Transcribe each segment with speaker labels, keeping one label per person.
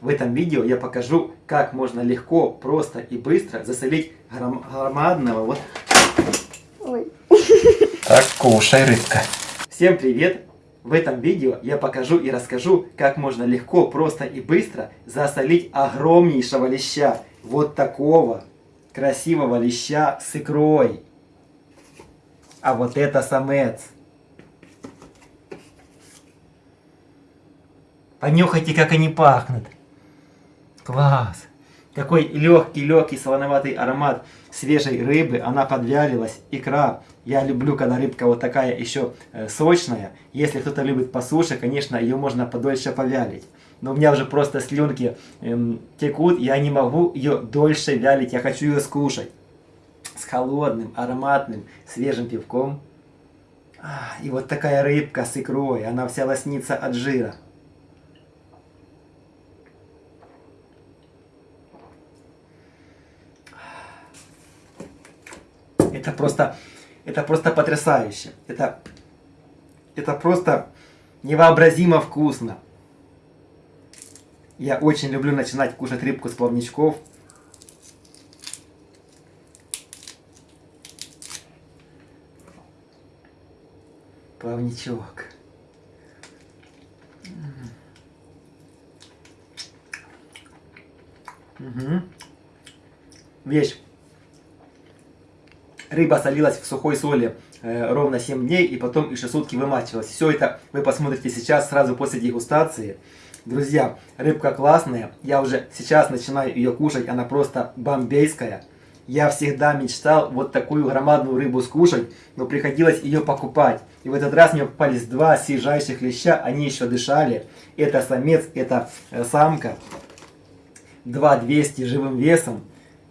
Speaker 1: В этом видео я покажу, как можно легко, просто и быстро засолить гром- громадного вот...
Speaker 2: Ой.
Speaker 1: Так, кушай, рыбка. Всем привет! В этом видео я покажу и расскажу, как можно легко, просто и быстро засолить огромнейшего леща. Вот такого красивого леща с икрой. А вот это самец. Понюхайте, как они пахнут. Класс! Какой легкий-легкий солоноватый аромат свежей рыбы. Она подвялилась. Икра. Я люблю, когда рыбка вот такая еще э, сочная. Если кто-то любит по суше, конечно, ее можно подольше повялить. Но у меня уже просто слюнки эм, текут. Я не могу ее дольше вялить. Я хочу ее скушать. С холодным, ароматным, свежим пивком. А, и вот такая рыбка с икрой. Она вся лоснится от жира. Это просто, это просто потрясающе. Это, это просто невообразимо вкусно. Я очень люблю начинать кушать рыбку с плавничков. Плавничок. Угу. Вещь. Рыба солилась в сухой соли э, ровно 7 дней и потом еще сутки вымачивалась. Все это вы посмотрите сейчас, сразу после дегустации. Друзья, рыбка классная. Я уже сейчас начинаю ее кушать. Она просто бомбейская. Я всегда мечтал вот такую громадную рыбу скушать, но приходилось ее покупать. И в этот раз мне попались два свежайших леща, они еще дышали. Это самец, это э, самка. 2200 живым весом.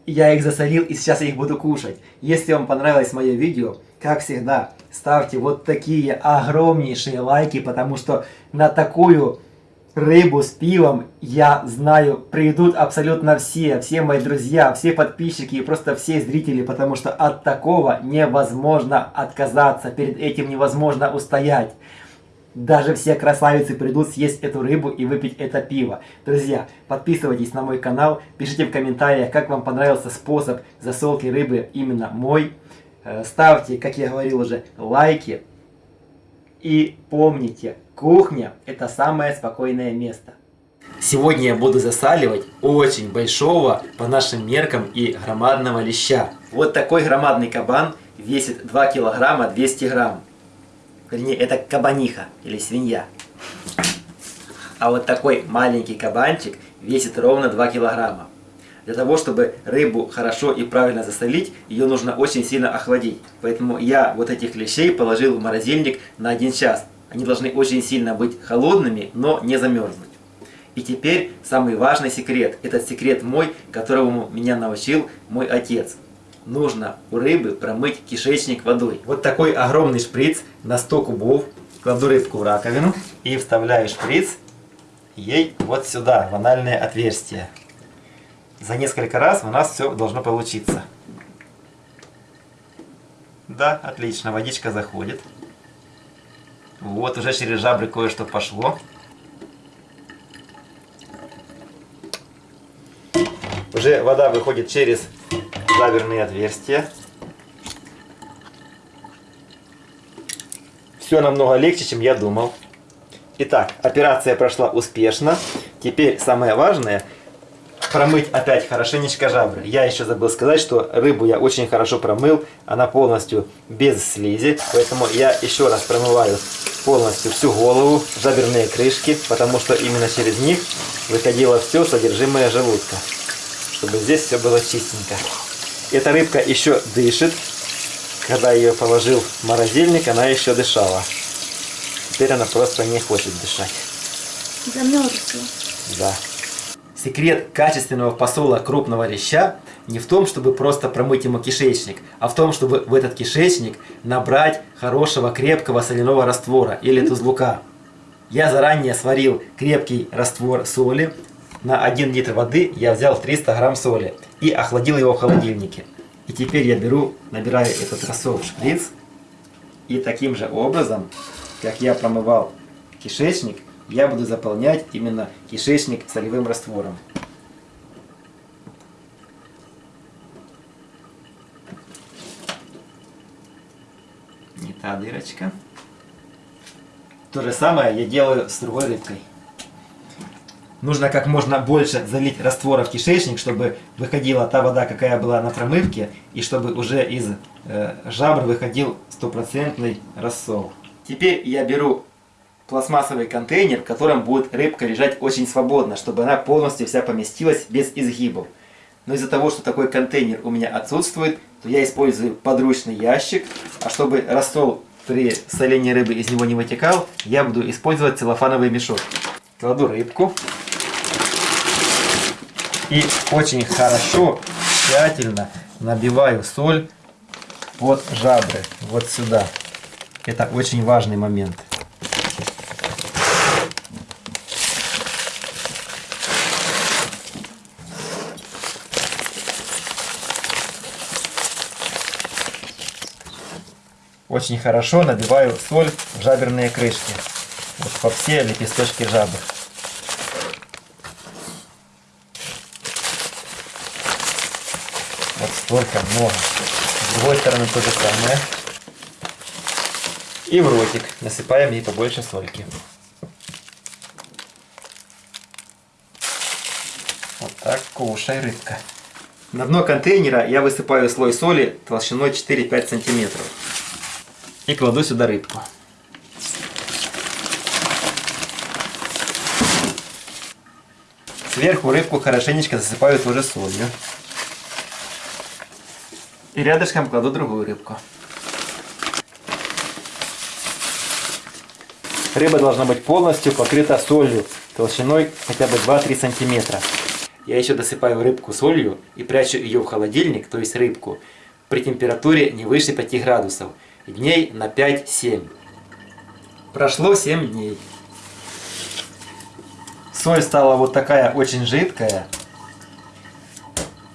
Speaker 1: Я их засолил, и сейчас я их буду кушать. Если вам понравилось мое видео, как всегда, ставьте вот такие огромнейшие лайки, потому что на такую рыбу с пивом, я знаю, придут абсолютно все, все мои друзья, все подписчики и просто все зрители, потому что от такого невозможно отказаться, перед этим невозможно устоять. Даже все красавицы придут съесть эту рыбу и выпить это пиво. Друзья, подписывайтесь на мой канал, пишите в комментариях, как вам понравился способ засолки рыбы именно мой. Э, Ставьте, как я говорил уже, лайки. И помните, кухня это самое спокойное место. Сегодня я буду засаливать очень большого по нашим меркам и громадного леща. Вот такой громадный кабан весит 2 килограмма 200 грамм. Вернее, это кабаниха или свинья. А вот такой маленький кабанчик весит ровно 2 килограмма. Для того, чтобы рыбу хорошо и правильно засолить, ее нужно очень сильно охладить. Поэтому я вот этих лещей положил в морозильник на 1 час. Они должны очень сильно быть холодными, но не замерзнуть. И теперь самый важный секрет. Этот секрет мой, которому меня научил мой отец нужно у рыбы промыть кишечник водой. Вот такой огромный шприц на 100 кубов. Кладу рыбку в раковину и вставляю шприц ей вот сюда, в анальное отверстие. За несколько раз у нас все должно получиться. Да, отлично, водичка заходит. Вот, уже через жабры кое-что пошло. Уже вода выходит через жаберные отверстия. Все намного легче, чем я думал. Итак, операция прошла успешно. Теперь самое важное промыть опять хорошенечко жабры. Я еще забыл сказать, что рыбу я очень хорошо промыл. Она полностью без слизи. Поэтому я еще раз промываю полностью всю голову, жаберные крышки. Потому что именно через них выходило все содержимое желудка. Чтобы здесь все было чистенько. Эта рыбка еще дышит. Когда я ее положил в морозильник, она еще дышала. Теперь она просто не хочет дышать.
Speaker 2: Замерзла.
Speaker 1: Да. Секрет качественного посола крупного леща не в том, чтобы просто промыть ему кишечник, а в том, чтобы в этот кишечник набрать хорошего крепкого соляного раствора или тузлука. Я заранее сварил крепкий раствор соли. На 1 литр воды я взял 300 грамм соли и охладил его в холодильнике. И теперь я беру, набираю этот рассол в шприц и таким же образом, как я промывал кишечник, я буду заполнять именно кишечник солевым раствором. Не та дырочка. То же самое я делаю с другой рыбкой. Нужно как можно больше залить раствора в кишечник, чтобы выходила та вода, какая была на промывке, и чтобы уже из э, жабр выходил стопроцентный рассол. Теперь я беру пластмассовый контейнер, в котором будет рыбка лежать очень свободно, чтобы она полностью вся поместилась без изгибов. Но из-за того, что такой контейнер у меня отсутствует, то я использую подручный ящик, а чтобы рассол при солении рыбы из него не вытекал, я буду использовать целлофановый мешок. Кладу рыбку. И очень хорошо, тщательно набиваю соль под жабры, вот сюда. Это очень важный момент. Очень хорошо набиваю соль в жаберные крышки. Вот по все лепесточки жабр. Столько много. С другой стороны то же самое. И в ротик насыпаем ей побольше сольки. Вот так кушай, рыбка. На дно контейнера я высыпаю слой соли толщиной 4-5 сантиметров. И кладу сюда рыбку. Сверху рыбку хорошенечко засыпаю тоже солью. И рядышком кладу другую рыбку. Рыба должна быть полностью покрыта солью толщиной хотя бы 2-3 сантиметра. Я еще досыпаю рыбку солью и прячу ее в холодильник, то есть рыбку, при температуре не выше 5 градусов, дней на 5-7. Прошло 7 дней. Соль стала вот такая очень жидкая.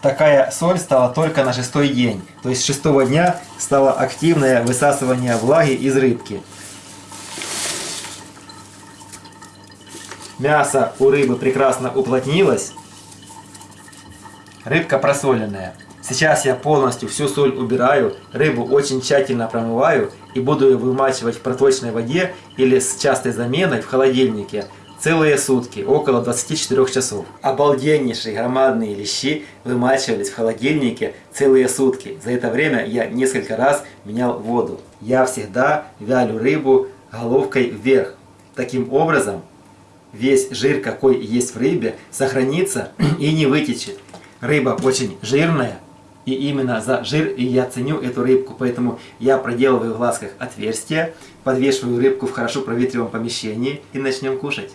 Speaker 1: Такая соль стала только на шестой день. То есть с шестого дня стало активное высасывание влаги из рыбки. Мясо у рыбы прекрасно уплотнилось. Рыбка просоленная. Сейчас я полностью всю соль убираю, рыбу очень тщательно промываю и буду ее вымачивать в проточной воде или с частой заменой в холодильнике целые сутки, около 24 часов. Обалденнейшие громадные лещи вымачивались в холодильнике целые сутки. За это время я несколько раз менял воду. Я всегда вялю рыбу головкой вверх. Таким образом, весь жир, какой есть в рыбе, сохранится и не вытечет. Рыба очень жирная, и именно за жир и я ценю эту рыбку, поэтому я проделываю в глазках отверстие, подвешиваю рыбку в хорошо проветриваемом помещении и начнем кушать.